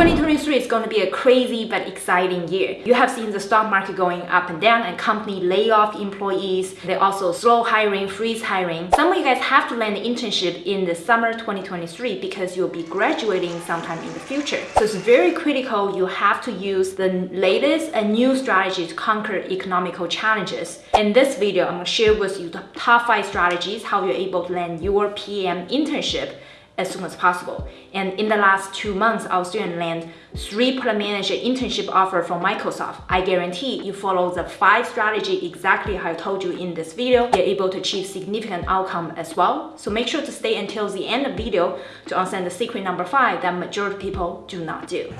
2023 is going to be a crazy but exciting year. You have seen the stock market going up and down and company lay off employees. They also slow hiring, freeze hiring. Some of you guys have to land an internship in the summer 2023 because you'll be graduating sometime in the future. So it's very critical you have to use the latest and new strategy to conquer economical challenges. In this video, I'm going to share with you the top 5 strategies how you're able to land your PM internship as soon as possible. And in the last two months, our student land three product manager internship offer from Microsoft. I guarantee you follow the five strategy exactly how I told you in this video, you're able to achieve significant outcome as well. So make sure to stay until the end of the video to understand the secret number five that majority people do not do.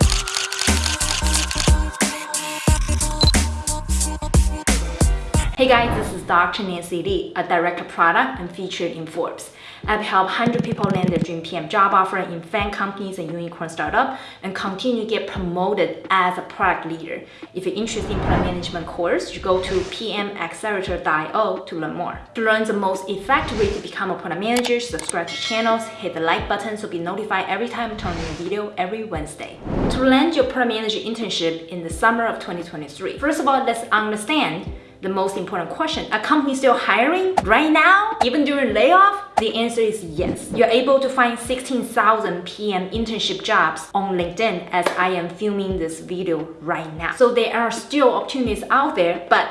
Hey guys, this is Dr. Nancy Li, a director product and featured in Forbes. I've helped 100 people land their dream PM job offer in FAANG companies and unicorn startup and continue to get promoted as a product leader. If you're interested in product management course, you go to pmaccelerator.io to learn more. To learn the most effective way to become a product manager, subscribe to channels, hit the like button so be notified every time I turn in a video every Wednesday. To land your product manager internship in the summer of 2023, first of all, let's understand the most important question. Are companies still hiring right now, even during layoff? The answer is yes. You're able to find 16,000 PM internship jobs on LinkedIn as I am filming this video right now. So there are still opportunities out there, but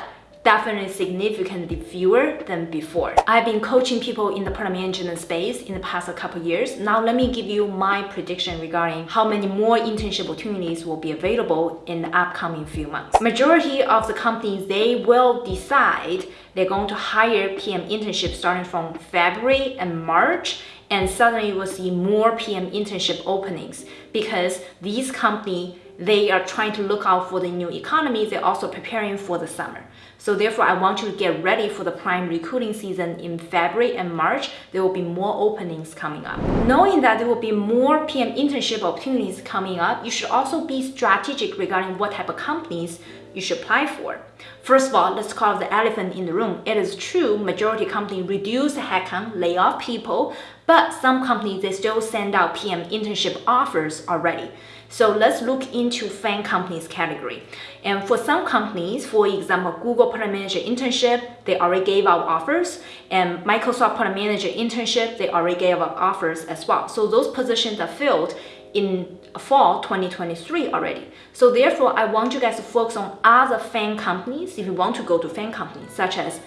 definitely significantly fewer than before. I've been coaching people in the product management space in the past couple years. Now let me give you my prediction regarding how many more internship opportunities will be available in the upcoming few months. Majority of the companies, they will decide they're going to hire PM internships starting from February and March and suddenly will see more PM internship openings because these companies they are trying to look out for the new economy. They're also preparing for the summer. So therefore, I want you to get ready for the prime recruiting season in February and March. There will be more openings coming up. Knowing that there will be more PM internship opportunities coming up, you should also be strategic regarding what type of companies you should apply for. First of all, let's call the elephant in the room. It is true, majority company reduce headcount, lay off people, but some companies, they still send out PM internship offers already. So let's look into FAANG companies category. And for some companies, for example, Google Product Manager internship, they already gave out offers. And Microsoft Product Manager internship, they already gave out offers as well. So those positions are filled in fall 2023 already. So therefore, I want you guys to focus on other FAANG companies if you want to go to FAANG companies, such as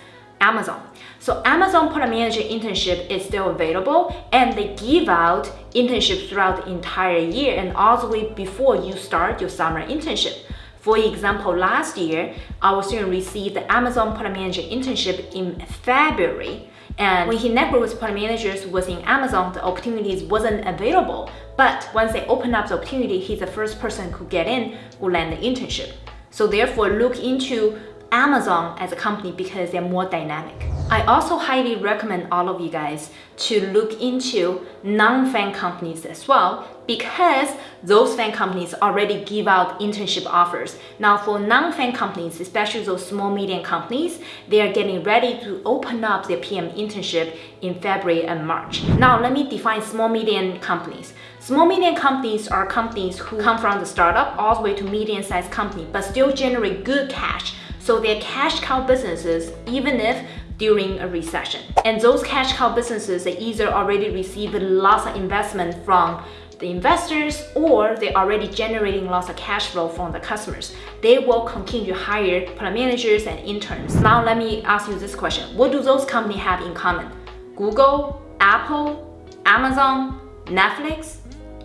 Amazon. So Amazon Product Manager internship is still available and they give out internships throughout the entire year and way before you start your summer internship. For example, last year, our student received the Amazon Product Manager internship in February and when he networked with product managers within Amazon, the opportunities wasn't available. But once they open up the opportunity, he's the first person who get in who land the internship. So therefore, look into Amazon as a company because they're more dynamic. I also highly recommend all of you guys to look into non-FAANG companies as well because those FAANG companies already give out internship offers. Now for non-FAANG companies, especially those small medium companies, they are getting ready to open up their PM internship in February and March. Now let me define small medium companies. Small medium companies are companies who come from the startup all the way to medium sized company but still generate good cash so they're cash cow businesses even if during a recession. And those cash cow businesses, they either already received lots of investment from the investors or they're already generating lots of cash flow from the customers. They will continue to hire product managers and interns. Now let me ask you this question. What do those companies have in common? Google, Apple, Amazon, Netflix?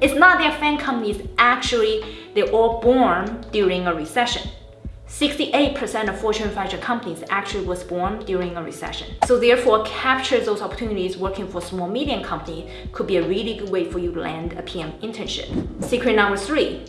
It's not their FAANG companies, actually, they're all born during a recession. 68% of Fortune 500 companies actually was born during a recession. So therefore, capture those opportunities working for small medium company could be a really good way for you to land a PM internship. Secret number three,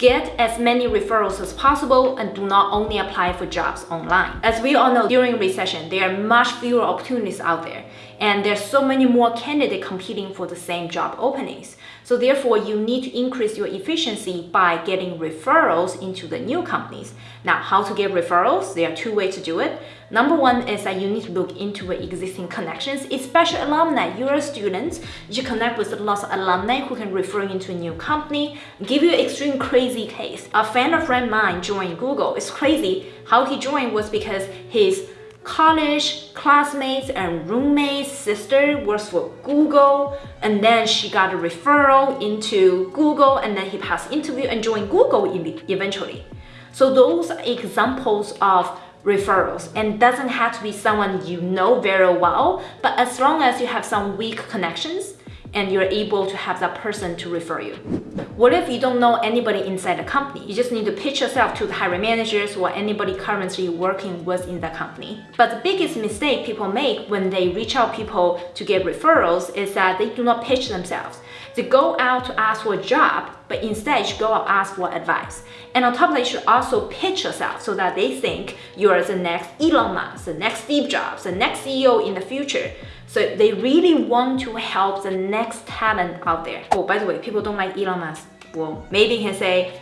Get as many referrals as possible and do not only apply for jobs online. As we all know, during recession, there are much fewer opportunities out there. And there's so many more candidates competing for the same job openings. So therefore, you need to increase your efficiency by getting referrals into the new companies. Now, how to get referrals? There are two ways to do it. Number one is that you need to look into existing connections, especially alumni. You're a student, you connect with lots of alumni who can refer you into a new company. give you an extreme crazy case. A friend of friend mine joined Google. It's crazy. How he joined was because his college classmates and roommates sister works for Google and then she got a referral into Google and then he passed interview and joined Google eventually. So those are examples of referrals and doesn't have to be someone you know very well, but as long as you have some weak connections, and you're able to have that person to refer you. What if you don't know anybody inside the company? You just need to pitch yourself to the hiring managers or anybody currently working within the company. But the biggest mistake people make when they reach out people to get referrals is that they do not pitch themselves. They go out to ask for a job, but instead you go out ask for advice. And on top of that, you should also pitch yourself so that they think you're the next Elon Musk, the next Steve Jobs, the next CEO in the future. So they really want to help the next talent out there. Oh, by the way, people don't like Elon Musk. Well, maybe you can say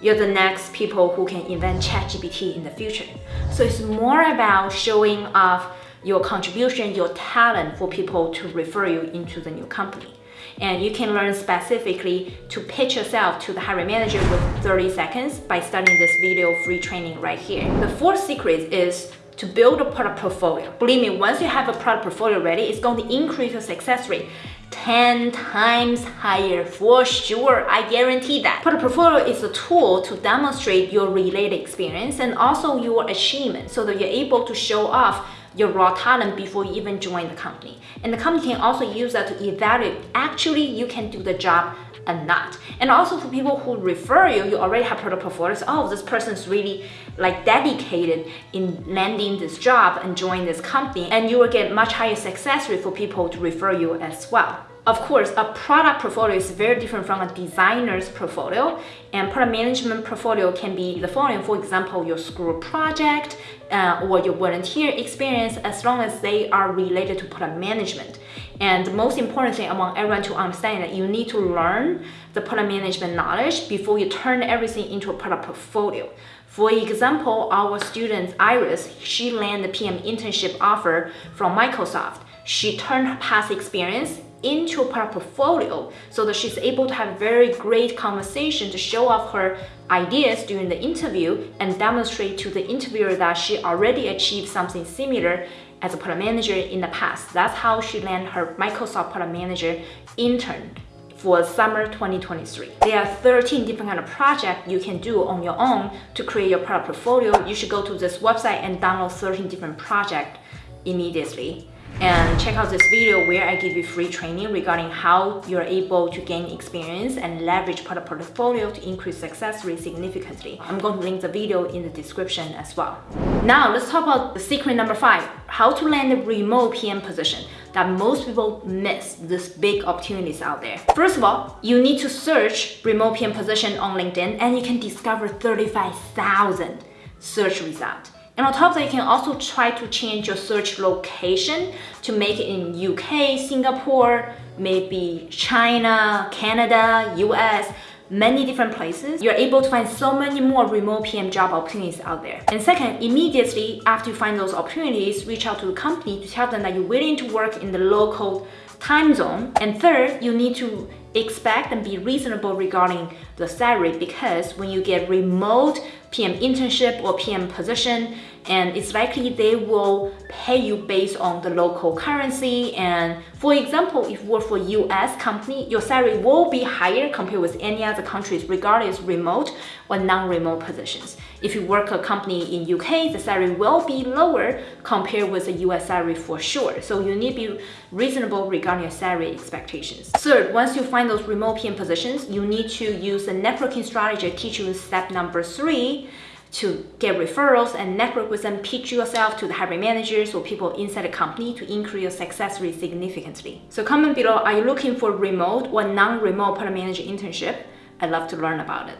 you're the next people who can invent ChatGPT in the future. So it's more about showing off your contribution, your talent for people to refer you into the new company. And you can learn specifically to pitch yourself to the hiring manager with 30 seconds by studying this video free training right here. The fourth secret is to build a product portfolio. Believe me, once you have a product portfolio ready, it's going to increase your success rate 10 times higher for sure. I guarantee that. Product portfolio is a tool to demonstrate your related experience and also your achievement so that you're able to show off your raw talent before you even join the company. And the company can also use that to evaluate actually you can do the job and not. And also for people who refer you, you already have product portfolios. Oh, this person is really like dedicated in landing this job and join this company. And you will get much higher success rate for people to refer you as well. Of course, a product portfolio is very different from a designer's portfolio and product management portfolio can be the following. For example, your school project uh, or your volunteer experience as long as they are related to product management. And the most important thing I want everyone to understand that you need to learn the product management knowledge before you turn everything into a product portfolio. For example, our student Iris, she landed PM internship offer from Microsoft. She turned her past experience into her portfolio so that she's able to have very great conversation to show off her ideas during the interview and demonstrate to the interviewer that she already achieved something similar as a product manager in the past. That's how she landed her Microsoft product manager intern for summer 2023. There are 13 different kind of projects you can do on your own to create your product portfolio. You should go to this website and download 13 different projects immediately and check out this video where I give you free training regarding how you're able to gain experience and leverage product portfolio to increase success rate significantly. I'm going to link the video in the description as well. Now let's talk about the secret number five, how to land a remote PM position that most people miss this big opportunities out there. First of all, you need to search remote PM position on LinkedIn and you can discover 35,000 search results. And on top of that, you can also try to change your search location to make it in UK, Singapore, maybe China, Canada, US, many different places. You're able to find so many more remote PM job opportunities out there. And second, immediately after you find those opportunities, reach out to the company to tell them that you're willing to work in the local time zone. And third, you need to expect and be reasonable regarding the salary because when you get remote PM internship or PM position, and it's likely they will pay you based on the local currency. And for example, if you work for US company, your salary will be higher compared with any other countries, regardless remote or non-remote positions. If you work a company in UK, the salary will be lower compared with the US salary for sure. So you need to be reasonable regarding your salary expectations. Third, once you find those remote PM positions, you need to use the networking strategy I teach you step number three to get referrals and network with them, pitch yourself to the hiring managers or people inside the company to increase your success rate significantly. So comment below, are you looking for remote or non-remote product manager internship? I'd love to learn about it.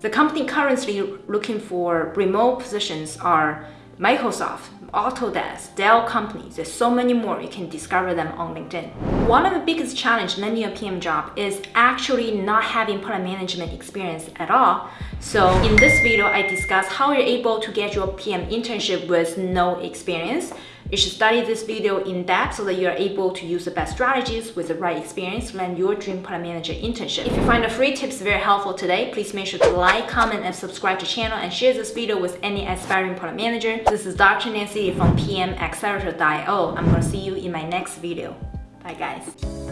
The company currently looking for remote positions are Microsoft, Autodesk, Dell companies, there's so many more. You can discover them on LinkedIn. One of the biggest challenge landing a PM job is actually not having product management experience at all. So in this video, I discuss how you're able to get your PM internship with no experience. You should study this video in depth so that you're able to use the best strategies with the right experience to land your dream product manager internship. If you find the free tips very helpful today, please make sure to like, comment, and subscribe to the channel and share this video with any aspiring product manager. This is Dr. Nancy from PMAccelerator.io. I'm gonna see you in my next video. Bye guys.